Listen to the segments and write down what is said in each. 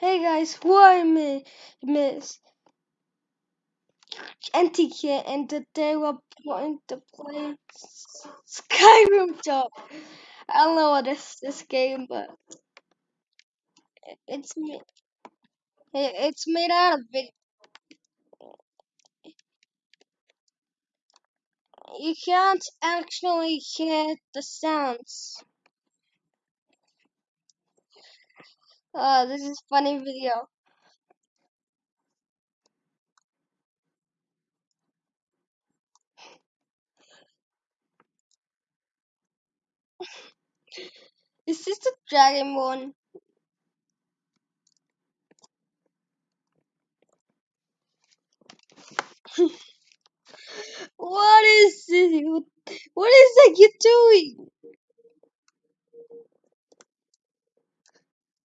Hey guys, who me, Miss NTK, and today we're going to play Skyrim Top. I don't know what is this game, but it's it's made out of big. You can't actually hear the sounds. Oh, this is funny video. Is this the dragon one? what is this? What is that you're doing?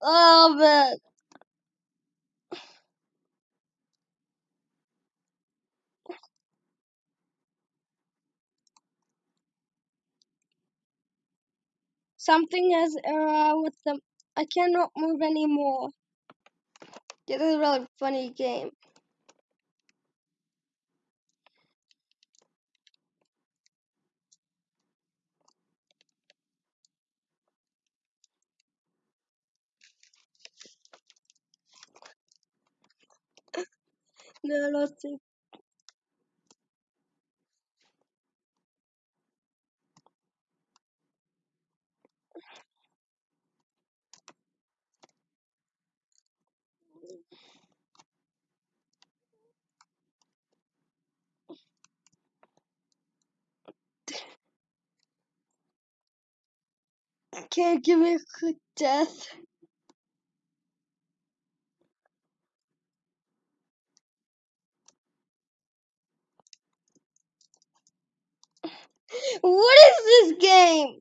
Oh man. Something is wrong with them. I cannot move anymore. This is a really funny game. No, not think. Can't give me a quick death. What is this game?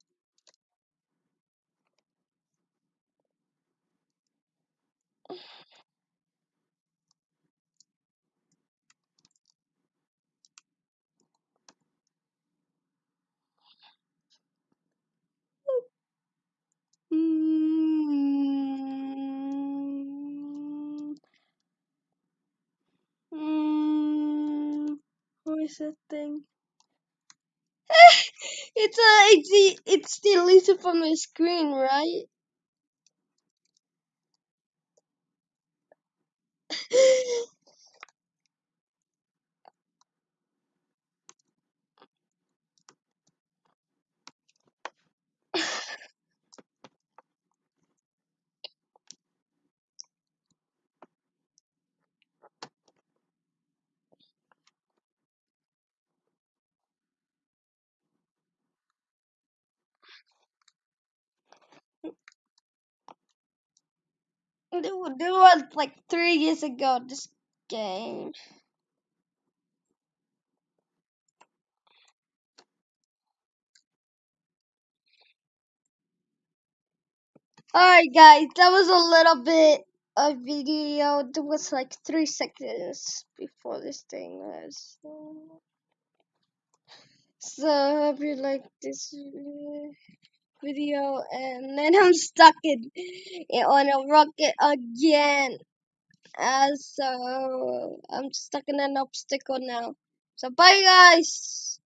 Mm, mm, what is that thing? It's uh, a it's the it's deleted from the screen, right? It was like three years ago. This game. Alright guys, that was a little bit of video. It was like three seconds before this thing was. So I hope you like this uh, video and then I'm stuck in, in on a rocket again. Uh, so I'm stuck in an obstacle now. So bye guys.